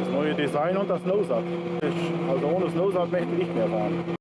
Das neue Design und das Nosat. Also ohne das Nosat möchte ich nicht mehr fahren.